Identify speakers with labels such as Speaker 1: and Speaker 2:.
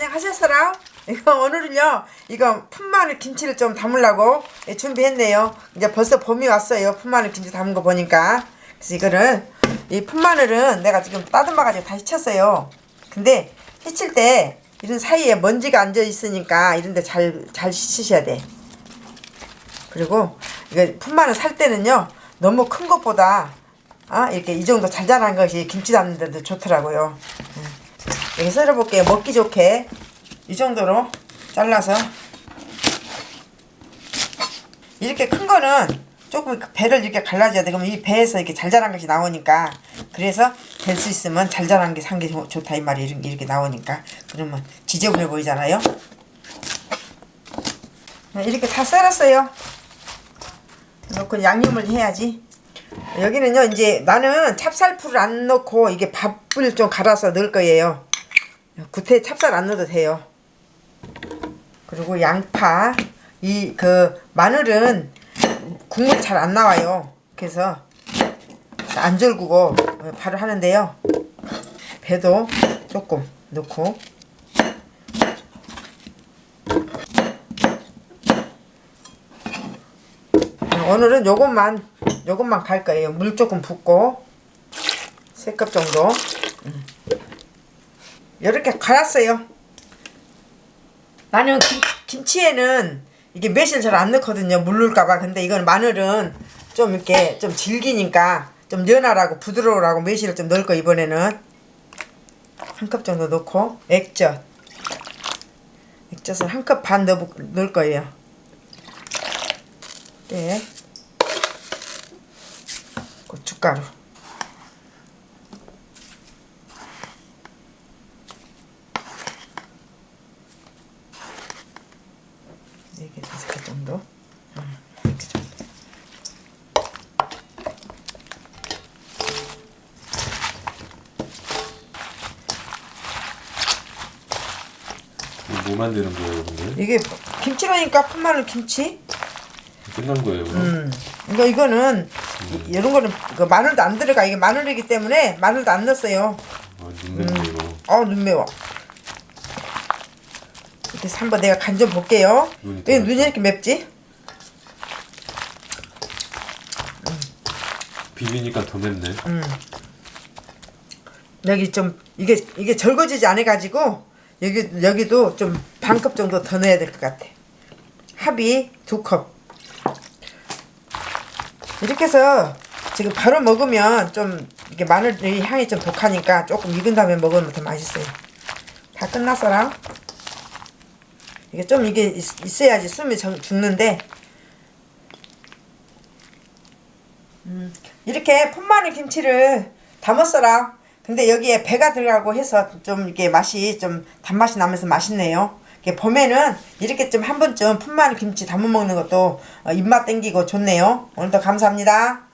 Speaker 1: 안녕하셨어라? 이거 오늘은요 이거 푼마늘 김치를 좀 담으려고 예, 준비했네요. 이제 벌써 봄이 왔어요 푼마늘 김치 담은 거 보니까. 그래서 이거를 이 푼마늘은 내가 지금 따듬어 가지고 다시 쳤어요. 근데 해칠 때 이런 사이에 먼지가 앉아 있으니까 이런데 잘 잘 씻으셔야 돼. 그리고 이거 푼마늘 살 때는요 너무 큰 것보다 아 이렇게 이 정도 잘 자란 것이 김치 담는 데도 좋더라고요 이렇게 썰어볼게요. 먹기 좋게 이 정도로 잘라서 이렇게 큰 거는 조금 배를 이렇게 갈라줘야 돼. 그러면 이 배에서 이렇게 잘 자란 것이 나오니까 그래서 될 수 있으면 잘 자란 게산게 좋다 이 말이 이렇게, 이렇게 나오니까 그러면 지저분해 보이잖아요. 이렇게 다 썰었어요. 넣고 양념을 해야지. 여기는요 이제 나는 찹쌀풀을 안 넣고 이게 밥을 좀 갈아서 넣을 거예요. 구태 찹쌀 안 넣어도 돼요. 그리고 양파 이 그 마늘은 국물 잘안 나와요. 그래서 안 절구고 바로 하는데요. 배도 조금 넣고 오늘은 요것만 요것만 갈 거예요. 물 조금 붓고 세컵 정도. 이렇게 갈았어요. 나는 김, 김치에는 이게 매실 잘 안 넣거든요. 물를까봐. 근데 이건 마늘은 좀 이렇게 좀 질기니까 좀 연하라고 부드러우라고 매실을 좀 넣을 거 이번에는 한 컵 정도 넣고 액젓 액젓을 한 컵 반 넣을 거예요. 네. 고춧가루 네 개, 다섯 개 정도. 음, 이렇게.
Speaker 2: 이거 뭐 만드는 거예요, 근데?
Speaker 1: 이게 김치라니까 푼마늘 김치.
Speaker 2: 끝난 거예요, 그럼?
Speaker 1: 음. 이거 이거는 이- 이런 거는 그 마늘도 안 들어가. 이게 마늘이기 때문에 마늘도 안 넣었어요.
Speaker 2: 아, 눈냄새 이거.
Speaker 1: 어, 눈 매워. 해서 한번 내가 간 좀 볼게요.
Speaker 2: 왜더
Speaker 1: 눈이 이렇게 맵지?
Speaker 2: 비비니까 더 맵네.
Speaker 1: 음. 여기 좀 이게 이게 절거지지 않아 가지고 여기 여기도 좀 반 컵 정도 더 넣어야 될 것 같아. 합이 두 컵. 이렇게 해서 지금 바로 먹으면 좀 이게 마늘이 향이 좀 독하니까 조금 익은 다음에 먹으면 더 맛있어요. 다 끝났어라. 이게 좀 이게 있, 있어야지 숨이 정- 죽는데 음, 이렇게 풋마늘 김치를 담았어라. 근데 여기에 배가 들어가고 해서 좀 이게 맛이 좀 단맛이 나면서 맛있네요. 봄에는 이렇게 좀 한 번쯤 풋마늘 김치 담아 먹는 것도 어, 입맛 땡기고 좋네요. 오늘도 감사합니다.